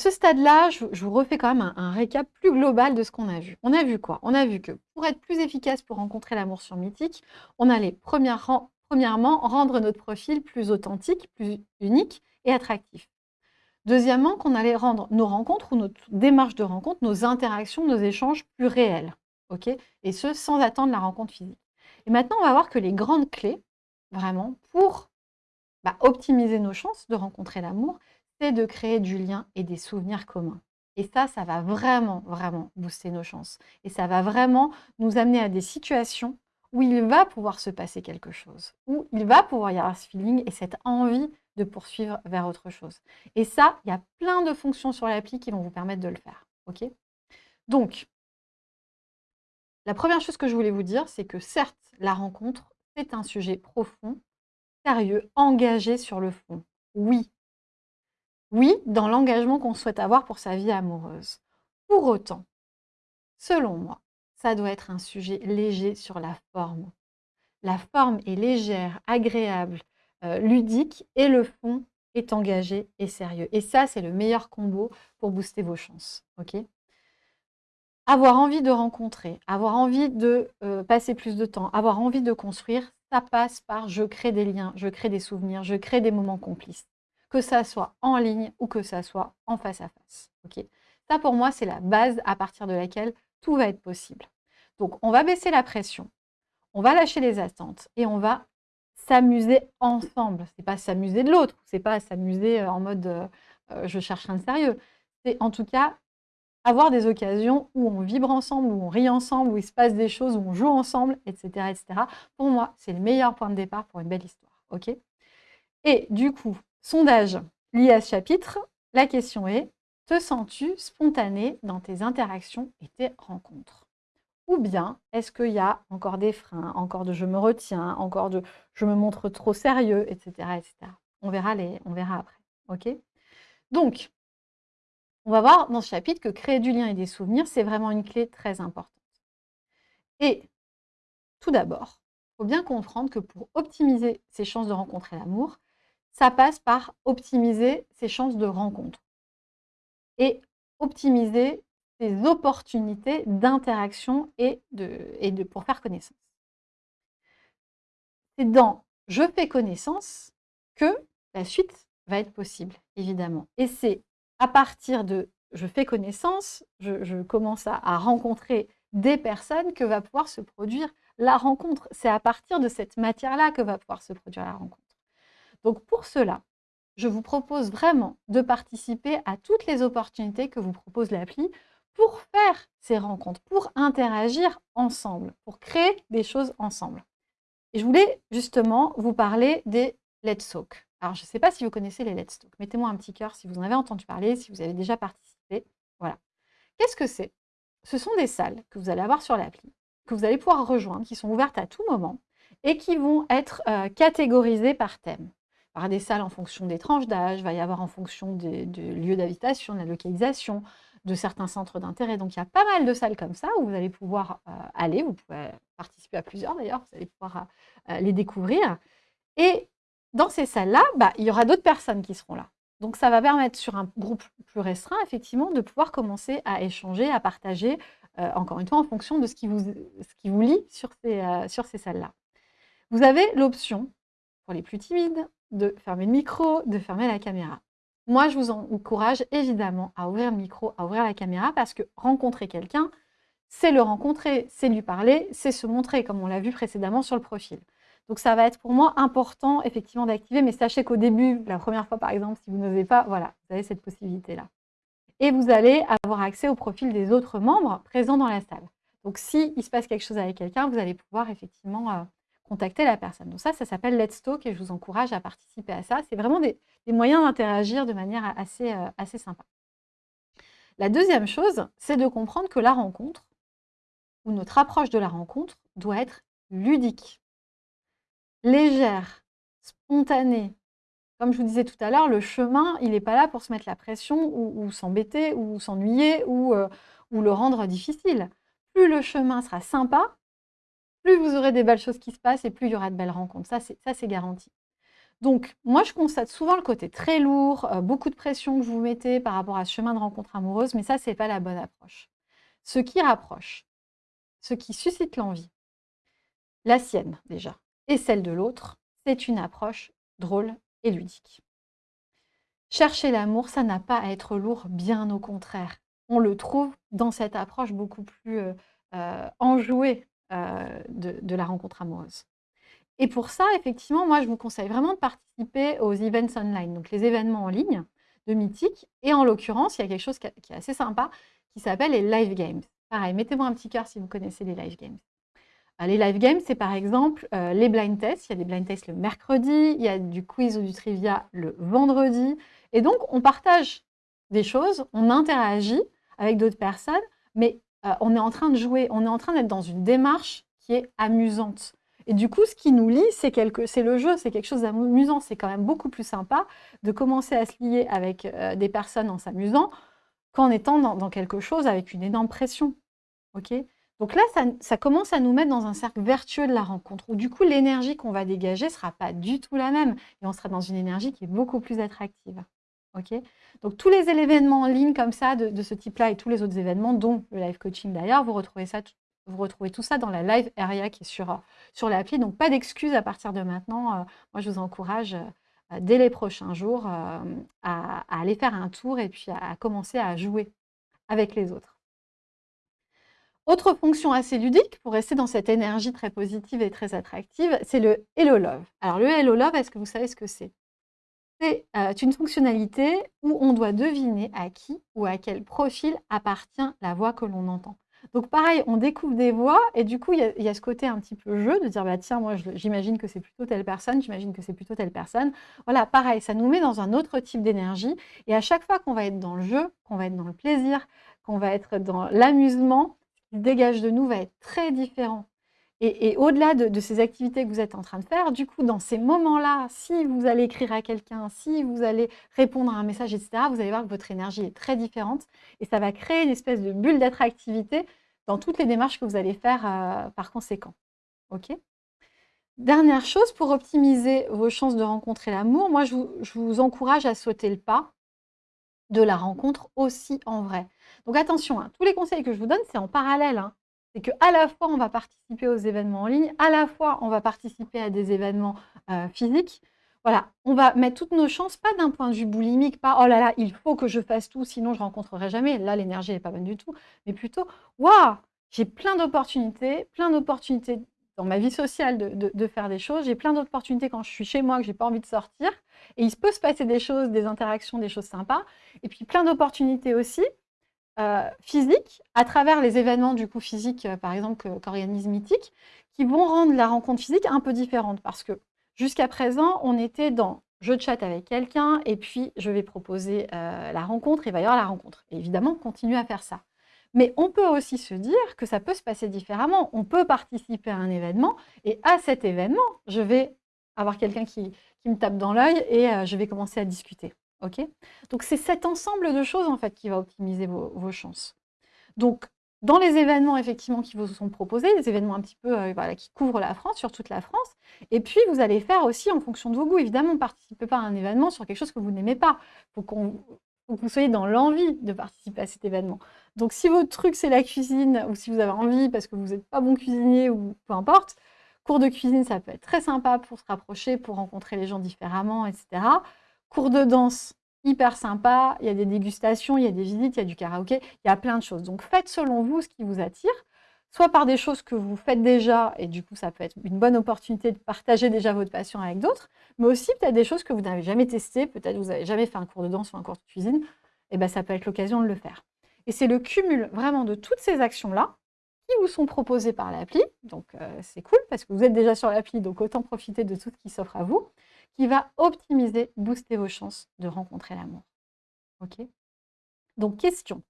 ce stade-là, je, vous refais quand même un, récap plus global de ce qu'on a vu. On a vu quoi? On a vu que pour être plus efficace pour rencontrer l'amour sur Mythique, on allait premièrement, rendre notre profil plus authentique, plus unique et attractif. Deuxièmement, qu'on allait rendre nos rencontres ou notre démarche de rencontre, nos interactions, nos échanges plus réels. ok? Et ce, sans attendre la rencontre physique. Et maintenant, on va voir que les grandes clés, vraiment, pour bah, optimiser nos chances de rencontrer l'amour, c'est de créer du lien et des souvenirs communs. Et ça, ça va vraiment, vraiment booster nos chances. Et ça va vraiment nous amener à des situations où il va pouvoir se passer quelque chose, où il va pouvoir y avoir ce feeling et cette envie de poursuivre vers autre chose. Et ça, il y a plein de fonctions sur l'appli qui vont vous permettre de le faire. ok? Donc, la première chose que je voulais vous dire, c'est que certes, la rencontre, c'est un sujet profond, sérieux, engagé sur le fond. Oui. Oui, dans l'engagement qu'on souhaite avoir pour sa vie amoureuse. Pour autant, selon moi, ça doit être un sujet léger sur la forme. La forme est légère, agréable, euh, ludique et le fond est engagé et sérieux. Et ça, c'est le meilleur combo pour booster vos chances. avoir envie de rencontrer, avoir envie de euh, passer plus de temps, avoir envie de construire, ça passe par je crée des liens, je crée des souvenirs, je crée des moments complices. Que ça soit en ligne ou que ça soit en face à face. ça, pour moi, c'est la base à partir de laquelle tout va être possible. Donc, on va baisser la pression, on va lâcher les attentes et on va s'amuser ensemble. C'est pas s'amuser de l'autre, c'est pas s'amuser euh, en mode euh, euh, je cherche un sérieux. C'est en tout cas avoir des occasions où on vibre ensemble, où on rit ensemble, où il se passe des choses, où on joue ensemble, etc. etc. Pour moi, c'est le meilleur point de départ pour une belle histoire. et du coup, sondage lié à ce chapitre, la question est, te sens-tu spontané dans tes interactions et tes rencontres? Ou bien est-ce qu'il y a encore des freins, encore de je me retiens, encore de je me montre trop sérieux, etc. etc. On, verra les, on verra après. ok? Donc, on va voir dans ce chapitre que créer du lien et des souvenirs, c'est vraiment une clé très importante. Et tout d'abord, il faut bien comprendre que pour optimiser ses chances de rencontrer l'amour, ça passe par optimiser ses chances de rencontre. Et optimiser des opportunités d'interaction et de, et de, pour faire connaissance. C'est dans « je fais connaissance » que la suite va être possible, évidemment. Et c'est à partir de « je fais connaissance », je, commence à, à rencontrer des personnes que va pouvoir se produire la rencontre. C'est à partir de cette matière-là que va pouvoir se produire la rencontre. Donc pour cela, je vous propose vraiment de participer à toutes les opportunités que vous propose l'appli pour faire ces rencontres, pour interagir ensemble, pour créer des choses ensemble. Et je voulais justement vous parler des Let's Talk. Alors, je ne sais pas si vous connaissez les Let's Talk. Mettez-moi un petit cœur si vous en avez entendu parler, si vous avez déjà participé. Voilà. Qu'est-ce que c'est? Ce sont des salles que vous allez avoir sur l'appli, que vous allez pouvoir rejoindre, qui sont ouvertes à tout moment et qui vont être euh, catégorisées par thème. Par des salles en fonction des tranches d'âge, va y avoir en fonction des, lieux d'habitation, de la localisation, de certains centres d'intérêt. Donc, il y a pas mal de salles comme ça où vous allez pouvoir euh, aller. Vous pouvez participer à plusieurs d'ailleurs, vous allez pouvoir euh, les découvrir. Et dans ces salles-là, bah, il y aura d'autres personnes qui seront là. Donc, ça va permettre sur un groupe plus restreint, effectivement, de pouvoir commencer à échanger, à partager, euh, encore une fois, en fonction de ce qui vous, ce lie sur ces, sur ces salles-là. Vous avez l'option, les plus timides, de fermer le micro, de fermer la caméra. Moi, je vous encourage évidemment à ouvrir le micro, à ouvrir la caméra, parce que rencontrer quelqu'un, c'est le rencontrer, c'est lui parler, c'est se montrer, comme on l'a vu précédemment sur le profil. Donc ça va être pour moi important, effectivement, d'activer, mais sachez qu'au début, la première fois par exemple, si vous n'osez pas, voilà, vous avez cette possibilité-là. Et vous allez avoir accès au profil des autres membres présents dans la salle. Donc s'il il se passe quelque chose avec quelqu'un, vous allez pouvoir effectivement euh, contacter la personne. Donc ça, ça s'appelle Let's Talk et je vous encourage à participer à ça. C'est vraiment des, moyens d'interagir de manière assez, euh, assez sympa. La deuxième chose, c'est de comprendre que la rencontre, ou notre approche de la rencontre, doit être ludique, légère, spontanée. Comme je vous disais tout à l'heure, le chemin, il n'est pas là pour se mettre la pression ou, s'embêter ou s'ennuyer euh, ou le rendre difficile. Plus le chemin sera sympa, plus vous aurez des belles choses qui se passent et plus il y aura de belles rencontres. Ça, c'est garanti. Donc, moi, je constate souvent le côté très lourd, euh, beaucoup de pression que vous mettez par rapport à ce chemin de rencontre amoureuse, mais ça, c'est pas la bonne approche. Ce qui rapproche, ce qui suscite l'envie, la sienne déjà, et celle de l'autre, c'est une approche drôle et ludique. Chercher l'amour, ça n'a pas à être lourd, bien au contraire. On le trouve dans cette approche beaucoup plus euh, euh, enjouée de, de la rencontre amoureuse. Et pour ça, effectivement, moi, je vous conseille vraiment de participer aux events online, donc les événements en ligne de Mythique. Et en l'occurrence, il y a quelque chose qui est assez sympa qui s'appelle les live games. Pareil, mettez-moi un petit cœur si vous connaissez les live games. Euh, les live games, c'est par exemple euh, les blind tests. Il y a des blind tests le mercredi, il y a du quiz ou du trivia le vendredi. Et donc, on partage des choses, on interagit avec d'autres personnes, mais euh, on est en train de jouer, on est en train d'être dans une démarche qui est amusante. Et du coup, ce qui nous lie, c'est le jeu, c'est quelque chose d'amusant. C'est quand même beaucoup plus sympa de commencer à se lier avec euh, des personnes en s'amusant qu'en étant dans, quelque chose avec une énorme pression. Ok? Donc là, ça, commence à nous mettre dans un cercle vertueux de la rencontre, où du coup, l'énergie qu'on va dégager ne sera pas du tout la même. Et on sera dans une énergie qui est beaucoup plus attractive. Donc tous les événements en ligne comme ça, de, de ce type-là, et tous les autres événements, dont le live coaching d'ailleurs, vous retrouvez ça vous retrouvez tout ça dans la live area qui est sur, euh, sur l'appli. Donc, pas d'excuses à partir de maintenant. Euh, moi, je vous encourage euh, dès les prochains jours à, aller faire un tour et puis à, commencer à jouer avec les autres. Autre fonction assez ludique, pour rester dans cette énergie très positive et très attractive, c'est le Hello Love. Alors le Hello Love, est-ce que vous savez ce que c'est? C'est une fonctionnalité où on doit deviner à qui ou à quel profil appartient la voix que l'on entend. Donc pareil, on découvre des voix et du coup, il y, a ce côté un petit peu jeu de dire, bah, tiens, moi, j'imagine que c'est plutôt telle personne, j'imagine que c'est plutôt telle personne. Voilà, pareil, ça nous met dans un autre type d'énergie. Et à chaque fois qu'on va être dans le jeu, qu'on va être dans le plaisir, qu'on va être dans l'amusement, ce qui dégage de nous va être très différent. Et, au-delà de, ces activités que vous êtes en train de faire, du coup, dans ces moments-là, si vous allez écrire à quelqu'un, si vous allez répondre à un message, etc., vous allez voir que votre énergie est très différente et ça va créer une espèce de bulle d'attractivité dans toutes les démarches que vous allez faire euh, par conséquent. OK? Dernière chose, pour optimiser vos chances de rencontrer l'amour, moi, je vous, encourage à sauter le pas de la rencontre aussi en vrai. Donc attention, hein, tous les conseils que je vous donne, c'est en parallèle. Hein c'est qu'à la fois, on va participer aux événements en ligne, à la fois, on va participer à des événements euh, physiques. Voilà, on va mettre toutes nos chances, pas d'un point de vue boulimique, pas « oh là là, il faut que je fasse tout, sinon je rencontrerai jamais ». Là, l'énergie n'est pas bonne du tout, mais plutôt « waouh, j'ai plein d'opportunités, plein d'opportunités dans ma vie sociale de, faire des choses, j'ai plein d'opportunités quand je suis chez moi, que je n'ai pas envie de sortir, et il peut se passer des choses, des interactions, des choses sympas, et puis plein d'opportunités aussi euh, physiques, à travers les événements du coup physiques, euh, par exemple, qu'organise Mythique, qui vont rendre la rencontre physique un peu différente. Parce que jusqu'à présent, on était dans je chatte avec quelqu'un et puis je vais proposer euh, la rencontre, il va y avoir la rencontre. Et évidemment, continue à faire ça. Mais on peut aussi se dire que ça peut se passer différemment. On peut participer à un événement et à cet événement, je vais avoir quelqu'un qui, me tape dans l'œil et je vais commencer à discuter. Donc c'est cet ensemble de choses en fait qui va optimiser vos, chances. Donc dans les événements effectivement qui vous sont proposés, les événements un petit peu euh, qui couvrent la France, sur toute la France, et puis vous allez faire aussi en fonction de vos goûts. Évidemment, ne participez pas à un événement sur quelque chose que vous n'aimez pas. Il faut, que vous soyez dans l'envie de participer à cet événement. Donc si votre truc c'est la cuisine, ou si vous avez envie parce que vous n'êtes pas bon cuisinier, ou peu importe, cours de cuisine ça peut être très sympa pour se rapprocher, pour rencontrer les gens différemment, etc. Cours de danse, hyper sympa, il y a des dégustations, il y a des visites, il y a du karaoké, il y a plein de choses. Donc faites selon vous ce qui vous attire, soit par des choses que vous faites déjà, et du coup ça peut être une bonne opportunité de partager déjà votre passion avec d'autres, mais aussi peut-être des choses que vous n'avez jamais testées, peut-être vous n'avez jamais fait un cours de danse ou un cours de cuisine, et bien ça peut être l'occasion de le faire. Et c'est le cumul vraiment de toutes ces actions-là qui vous sont proposées par l'appli, donc euh, c'est cool parce que vous êtes déjà sur l'appli, donc autant profiter de tout ce qui s'offre à vous, qui va optimiser, booster vos chances de rencontrer l'amour. Ok? Donc, question.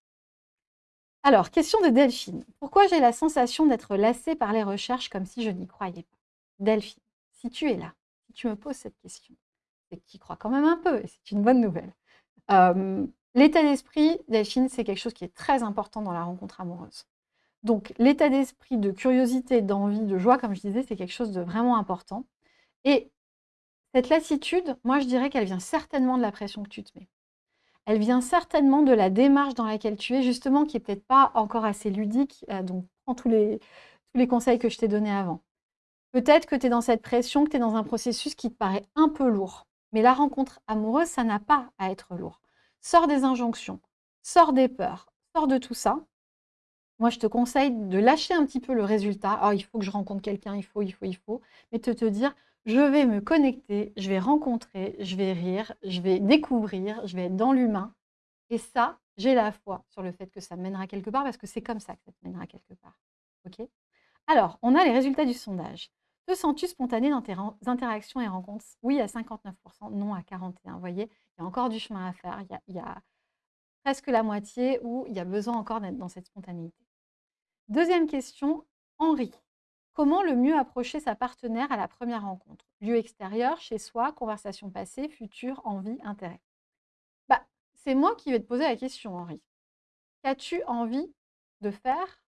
Alors, question de Delphine. Pourquoi j'ai la sensation d'être lassée par les recherches comme si je n'y croyais pas? Delphine, si tu es là, si tu me poses cette question, c'est que tu crois quand même un peu, et c'est une bonne nouvelle. l'état d'esprit, Delphine, c'est quelque chose qui est très important dans la rencontre amoureuse. Donc, l'état d'esprit de curiosité, d'envie, de joie, comme je disais, c'est quelque chose de vraiment important. Et Cette lassitude, moi je dirais qu'elle vient certainement de la pression que tu te mets. Elle vient certainement de la démarche dans laquelle tu es, justement, qui est peut-être pas encore assez ludique. Euh, donc, prends tous les, tous les conseils que je t'ai donnés avant. Peut-être que tu es dans cette pression, que tu es dans un processus qui te paraît un peu lourd. Mais la rencontre amoureuse, ça n'a pas à être lourd. Sors des injonctions, sors des peurs, sors de tout ça. Moi, je te conseille de lâcher un petit peu le résultat. Oh, il faut que je rencontre quelqu'un, il faut, il faut, il faut. Mais de te dire, je vais me connecter, je vais rencontrer, je vais rire, je vais découvrir, je vais être dans l'humain. Et ça, j'ai la foi sur le fait que ça mènera quelque part, parce que c'est comme ça que ça te mènera quelque part. Alors, on a les résultats du sondage. Te sens-tu spontané dans tes interactions et rencontres? Oui à 59%, non à 41%. Vous voyez, il y a encore du chemin à faire. Il y a presque la moitié où il y a besoin encore d'être dans cette spontanéité. Deuxième question, Henri. Comment le mieux approcher sa partenaire à la première rencontre? Lieu extérieur, chez soi, conversation passée, future, envie, intérêt? Bah, c'est moi qui vais te poser la question, Henri. Qu'as-tu envie de faire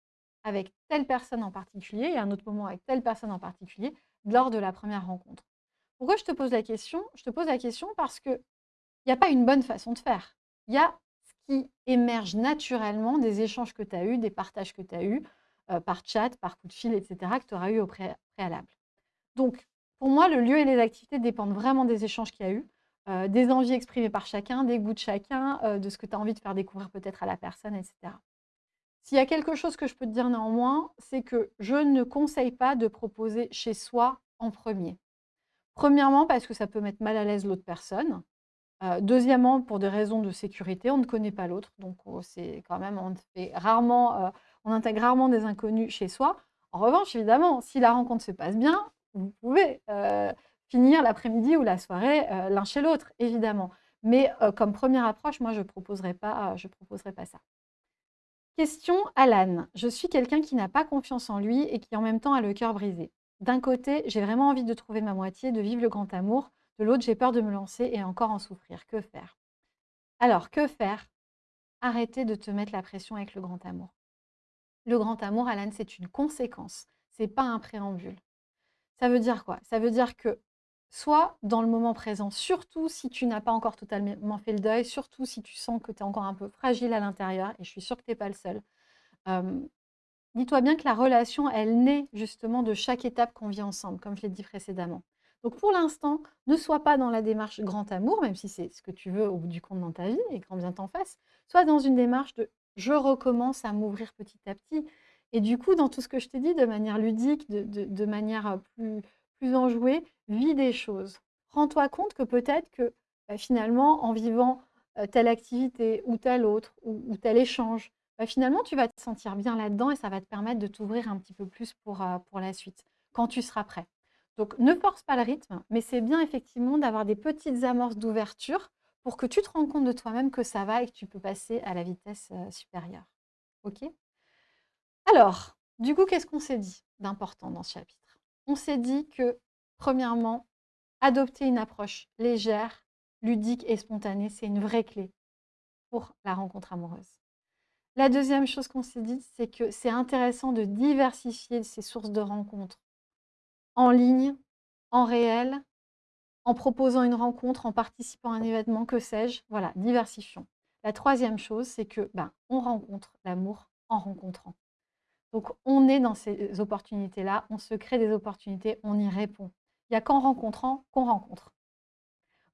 avec telle personne en particulier et un autre moment avec telle personne en particulier lors de la première rencontre? Pourquoi je te pose la question? Je te pose la question parce qu'il n'y a pas une bonne façon de faire. Il y a ce qui émerge naturellement des échanges que tu as eus, des partages que tu as eus, euh, par chat, par coup de fil, etc., que tu auras eu au préalable. Donc, pour moi, le lieu et les activités dépendent vraiment des échanges qu'il y a eu, euh, des envies exprimées par chacun, des goûts de chacun, euh, de ce que tu as envie de faire découvrir peut-être à la personne, etc. S'il y a quelque chose que je peux te dire néanmoins, c'est que je ne conseille pas de proposer chez soi en premier. Premièrement, parce que ça peut mettre mal à l'aise l'autre personne. deuxièmement, pour des raisons de sécurité, on ne connaît pas l'autre, donc oh, c'est quand même, on fait rarement on intègre rarement des inconnus chez soi. En revanche, évidemment, si la rencontre se passe bien, vous pouvez euh, finir l'après-midi ou la soirée euh, l'un chez l'autre, évidemment. Mais euh, comme première approche, moi, je ne proposerai, pas, proposerai pas ça. Question Alan. Je suis quelqu'un qui n'a pas confiance en lui et qui en même temps a le cœur brisé. D'un côté, j'ai vraiment envie de trouver ma moitié, de vivre le grand amour. De l'autre, j'ai peur de me lancer et encore en souffrir. Que faire? Alors, que faire? Arrêtez de te mettre la pression avec le grand amour. Le grand amour, Alan, c'est une conséquence, c'est pas un préambule. Ça veut dire quoi? Ça veut dire que soit dans le moment présent, surtout si tu n'as pas encore totalement fait le deuil, surtout si tu sens que tu es encore un peu fragile à l'intérieur, et je suis sûre que tu n'es pas le seul, dis-toi bien que la relation, elle naît justement de chaque étape qu'on vit ensemble, comme je l'ai dit précédemment. Donc pour l'instant, ne sois pas dans la démarche grand amour, même si c'est ce que tu veux au bout du compte dans ta vie et quand bien t'en fasses, sois dans une démarche de je recommence à m'ouvrir petit à petit. Et du coup, dans tout ce que je t'ai dit, de manière ludique, de, manière plus, plus enjouée, vis des choses. Rends-toi compte que peut-être que bah, finalement, en vivant telle activité ou telle autre, ou, tel échange, bah, finalement, tu vas te sentir bien là-dedans et ça va te permettre de t'ouvrir un petit peu plus pour, pour la suite, quand tu seras prêt. Donc, ne force pas le rythme, mais c'est bien effectivement d'avoir des petites amorces d'ouverture pour que tu te rends compte de toi-même que ça va et que tu peux passer à la vitesse supérieure. OK? Alors, du coup, qu'est-ce qu'on s'est dit d'important dans ce chapitre? On s'est dit que, premièrement, adopter une approche légère, ludique et spontanée, c'est une vraie clé pour la rencontre amoureuse. La deuxième chose qu'on s'est dit, c'est que c'est intéressant de diversifier ses sources de rencontres en ligne, en réel en proposant une rencontre, en participant à un événement, que sais-je. Voilà, diversifions. La troisième chose, c'est que ben, on rencontre l'amour en rencontrant. Donc, on est dans ces opportunités-là, on se crée des opportunités, on y répond. Il n'y a qu'en rencontrant qu'on rencontre.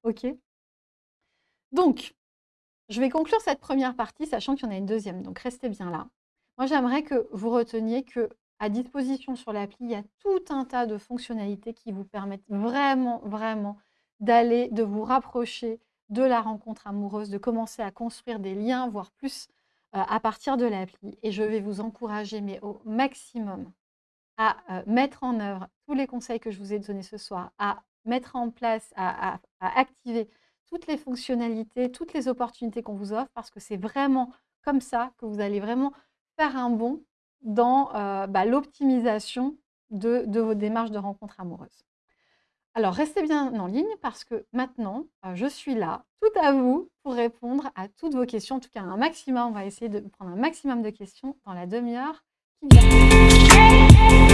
OK? Donc, je vais conclure cette première partie, sachant qu'il y en a une deuxième, donc restez bien là. Moi, j'aimerais que vous reteniez que à disposition sur l'appli, il y a tout un tas de fonctionnalités qui vous permettent vraiment, vraiment d'aller, de vous rapprocher de la rencontre amoureuse, de commencer à construire des liens, voire plus, euh, à partir de l'appli. Et je vais vous encourager, mais au maximum, à euh, mettre en œuvre tous les conseils que je vous ai donnés ce soir, à mettre en place, à activer toutes les fonctionnalités, toutes les opportunités qu'on vous offre, parce que c'est vraiment comme ça que vous allez vraiment faire un bond dans bah, l'optimisation de, vos démarches de rencontre amoureuse. Alors, restez bien en ligne parce que maintenant, je suis là, tout à vous, pour répondre à toutes vos questions. En tout cas, un maximum, on va essayer de prendre un maximum de questions dans la demi-heure qui vient.